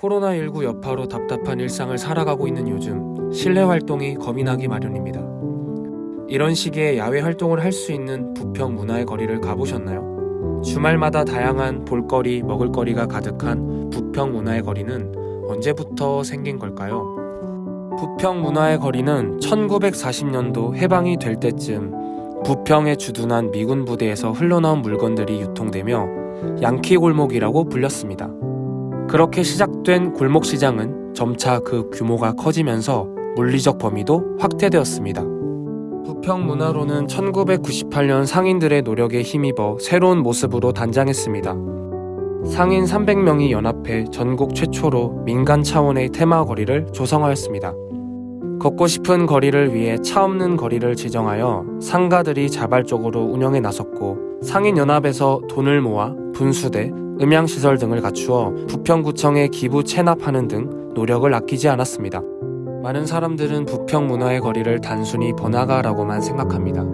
코로나19 여파로 답답한 일상을 살아가고 있는 요즘 실내 활동이 겁이 나기 마련입니다. 이런 시기에 야외 활동을 할 수 있는 부평 문화의 거리를 가보셨나요? 주말마다 다양한 볼거리, 먹을거리가 가득한 부평 문화의 거리는 언제부터 생긴 걸까요? 부평 문화의 거리는 1940년도 해방이 될 때쯤 부평에 주둔한 미군 부대에서 흘러나온 물건들이 유통되며 양키 골목이라고 불렸습니다. 그렇게 시작된 골목시장은 점차 그 규모가 커지면서 물리적 범위도 확대되었습니다. 부평 문화로는 1998년 상인들의 노력에 힘입어 새로운 모습으로 단장했습니다. 상인 300명이 연합해 전국 최초로 민간 차원의 테마 거리를 조성하였습니다. 걷고 싶은 거리를 위해 차 없는 거리를 지정하여 상가들이 자발적으로 운영에 나섰고 상인연합에서 돈을 모아 분수대, 음향시설 등을 갖추어 부평구청에 기부 체납하는 등 노력을 아끼지 않았습니다. 많은 사람들은 부평 문화의 거리를 단순히 번화가라고만 생각합니다.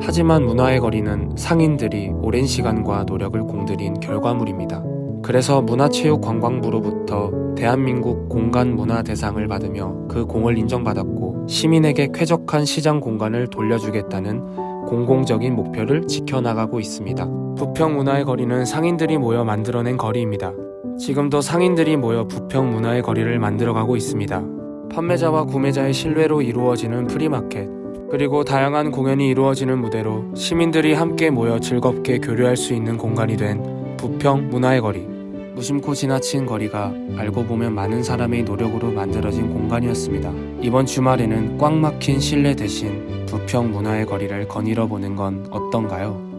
하지만 문화의 거리는 상인들이 오랜 시간과 노력을 공들인 결과물입니다. 그래서 문화체육관광부로부터 대한민국 공간문화대상을 받으며 그 공을 인정받았고 시민에게 쾌적한 시장 공간을 돌려주겠다는 공공적인 목표를 지켜나가고 있습니다. 부평 문화의 거리는 상인들이 모여 만들어낸 거리입니다. 지금도 상인들이 모여 부평 문화의 거리를 만들어가고 있습니다. 판매자와 구매자의 신뢰로 이루어지는 프리마켓, 그리고 다양한 공연이 이루어지는 무대로 시민들이 함께 모여 즐겁게 교류할 수 있는 공간이 된 부평 문화의 거리. 무심코 지나친 거리가 알고 보면 많은 사람의 노력으로 만들어진 공간이었습니다. 이번 주말에는 꽉 막힌 실내 대신 부평 문화의 거리를 거닐어 보는 건 어떤가요?